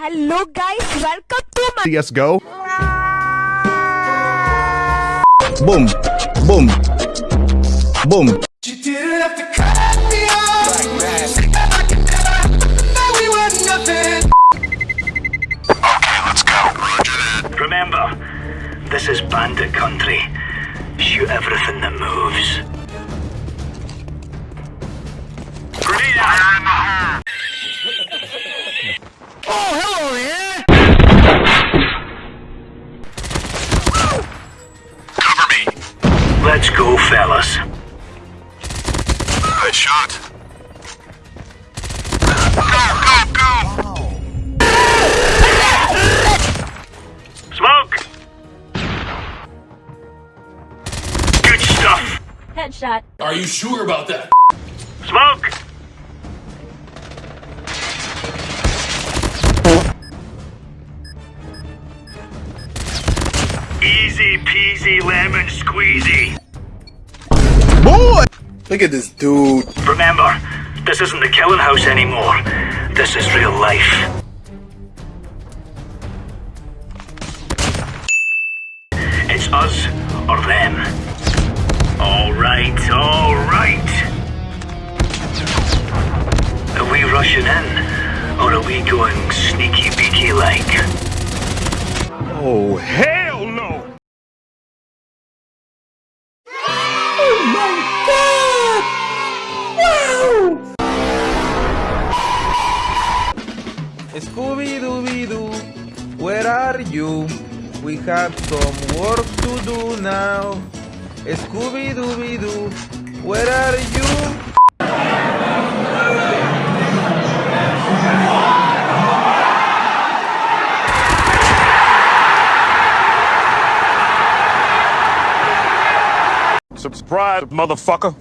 Hello guys, welcome to my CSGO. Boom, boom, boom. You didn't have to cut me off. Like that. we were nothing. Remember, this is bandit country. Shoot everything that moves. Grenade out! Oh, hello Let's go, fellas. Good shot. Go, go, go! Smoke! Good stuff! headshot. Are you sure about that? Smoke! Easy peasy lemon squeezy. Boy! Look at this dude. Remember, this isn't the killing house anymore. This is real life. It's us or them. Alright, alright. Are we rushing in? Or are we going sneaky beaky like? Oh, hell no! Oh, Scooby Dooby Doo, where are you? We have some work to do now. Scooby Dooby Doo, where are you? Subscribe, motherfucker.